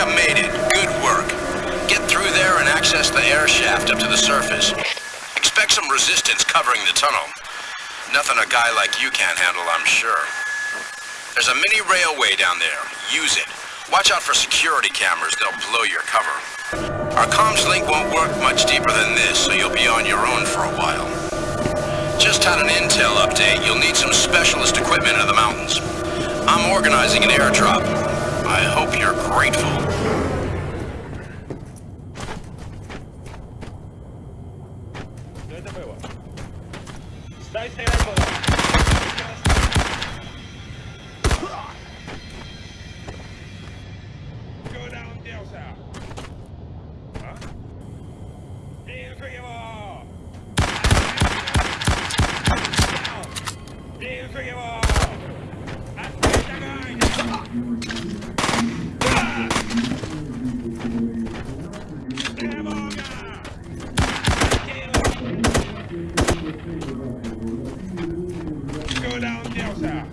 You made it. Good work. Get through there and access the air shaft up to the surface. Expect some resistance covering the tunnel. Nothing a guy like you can't handle, I'm sure. There's a mini railway down there. Use it. Watch out for security cameras. They'll blow your cover. Our comms link won't work much deeper than this, so you'll be on your own for a while. Just had an intel update. You'll need some specialist equipment in the mountains. I'm organizing an airdrop. I hope you're grateful. Give him all! Gotcha.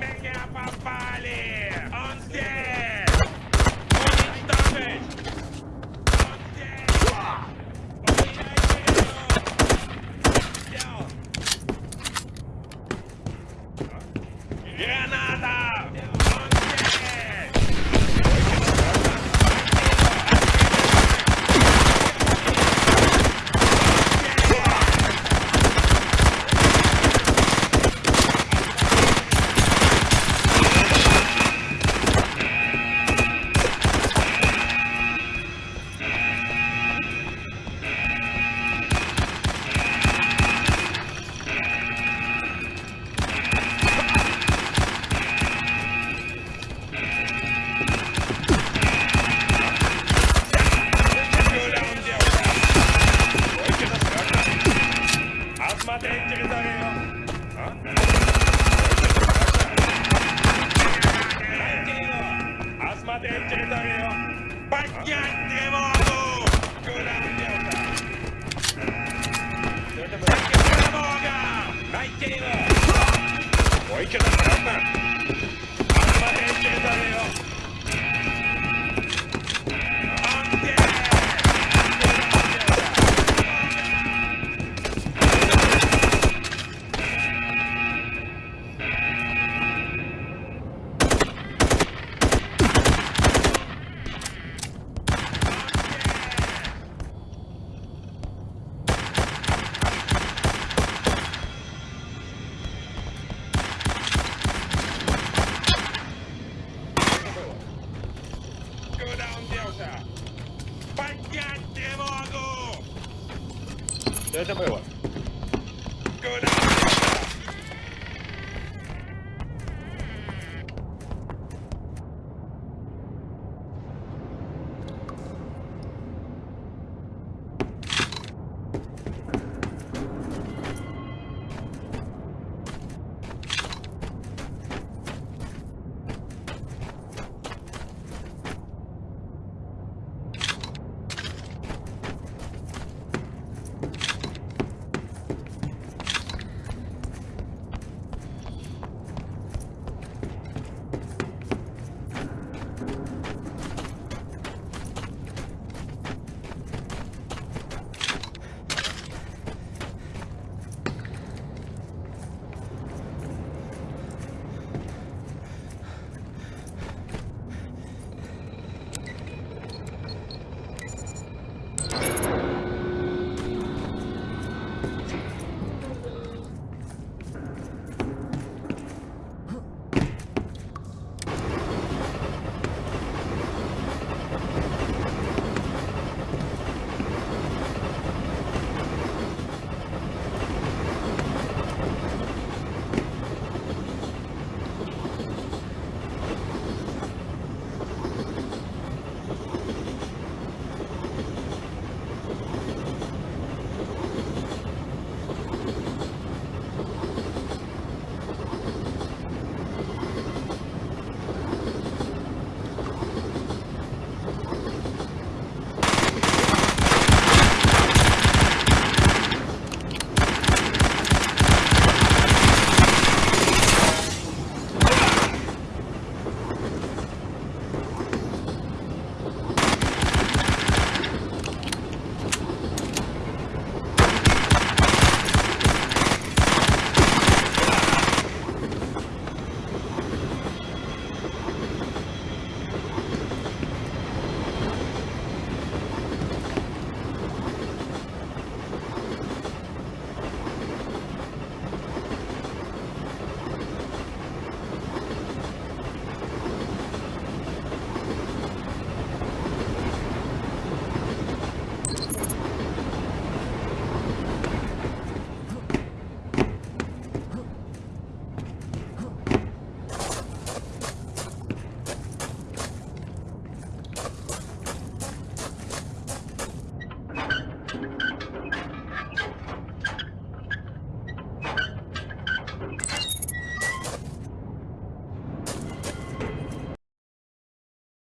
Меня попали. Он здесь. Уничтожить. Oikein, että Co to było?